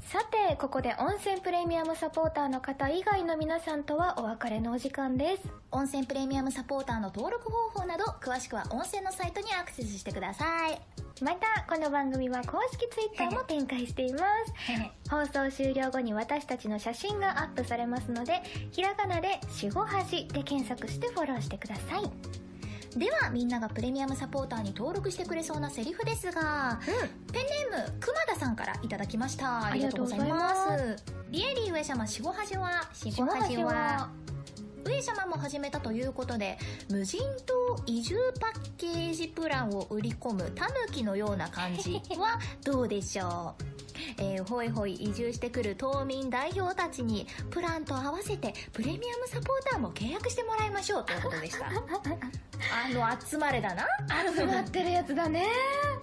さて、ここで温泉プレミアムサポーターの方以外の皆さんとはお別れのお時間です。温泉プレミアムサポーターの登録方法など、詳しくは温泉のサイトにアクセスしてください。また、この番組は公式ツイッターも展開しています。放送終了後に私たちの写真がアップされますので、ひらがなでしごはじで検索してフォローしてください。では、みんながプレミアムサポーターに登録してくれそうなセリフですが、ペンネーム、熊田さんからいただきました。ありがとうございありがとうございます。リエリー上様しごはじは、しごはじは、上様も始めたということで、無人島移住パッケージプランを売り込むタヌキのような感じはどうでしょう？えー、ほいほい移住してくる島民代表たちに、プランと合わせてプレミアムサポーターも契約してもらいましょうということでした。あの、集まれだな。集まってるやつだね。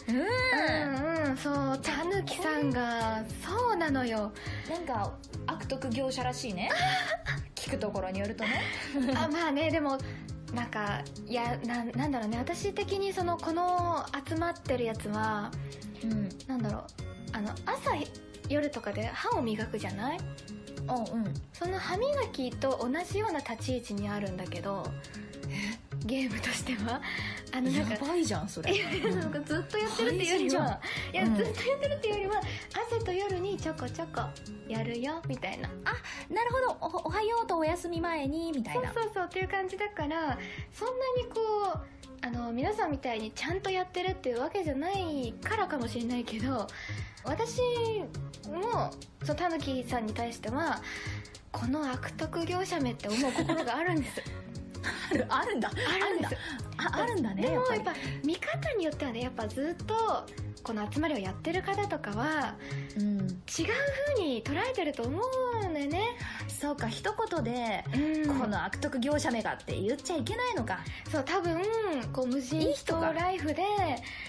うん。うんうん、そう、たぬきさんが、そうなのよ。なんか、悪徳業者らしいね。聞くところによるとね。あまあねでもなんかいやななんだろうね私的にそのこの集まってるやつはうん。なんだろうあの朝夜とかで歯を磨くじゃない？おうん。その歯磨きと同じような立ち位置にあるんだけどゲームとしてはあのなんかばいじゃん、それ。なんかずっとやってるっていうよりは、いや、うんずっとやってるっていうよりは、朝と夜にちょこちょこやるよ、みたいな。あ、なるほど。お、おはようとお休み前に、みたいな。そうそうそうっていう感じだからそんなにこうあの皆さんみたいにちゃんとやってるっていうわけじゃないからかもしれないけど私もそのたぬきさんに対してはこの悪徳業者めって思う心があるんですあ る、あるんだ。あるんですああるんだね。でもやっぱ見方によってはねやっぱずっとこの集まりをやってる方とかはうん。違う風に捉えてると思うんだよねそうか、一言で、うんこの悪徳業者めがって言っちゃいけないのか。そう多分こう無い人い人ライフで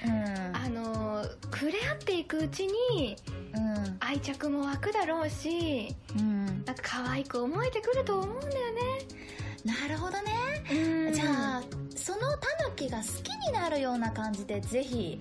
うん。あの触れ合っていくうちにうん。愛着も湧くだろうしうん。なんか可愛く思えてくると思うんだよねキが好きになるような感じで、ぜひ、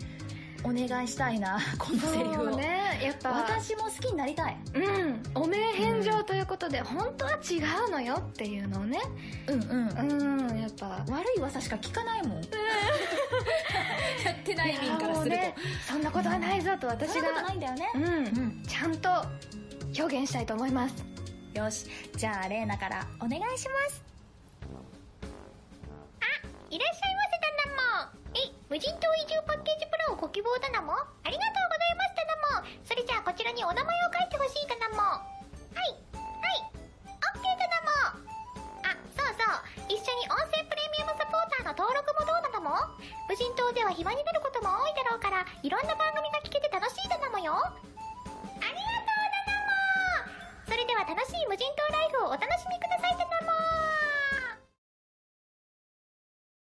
お願いしたいな、このセリフを。ねやっぱ私も好きになりたい。うんお名返上ということで、本当は違うのよっていうのをねうんうん。うんやっぱ悪い噂しか聞かないもん。やってない民からすると。ねそんなことはないぞと私そんなことながいんだよね。うん、うんちゃんと表現したいと思いますよし。じゃあ、レーナからお願いします。いらっしゃいませ無人島移住パッケージプランをご希望だなも。ありがとうございますだなも。それじゃあこちらにお名前を書いてほしいだなも。はい、はい、オッケーだなも。あ、そうそう、一緒に温泉プレミアムサポーターの登録もどうだなも。無人島では暇になることも多いだろうから、いろんな番組が聞けて楽しいだなもよ。ありがとうだなも。それでは楽しい無人島ライフをお楽しみくださいだ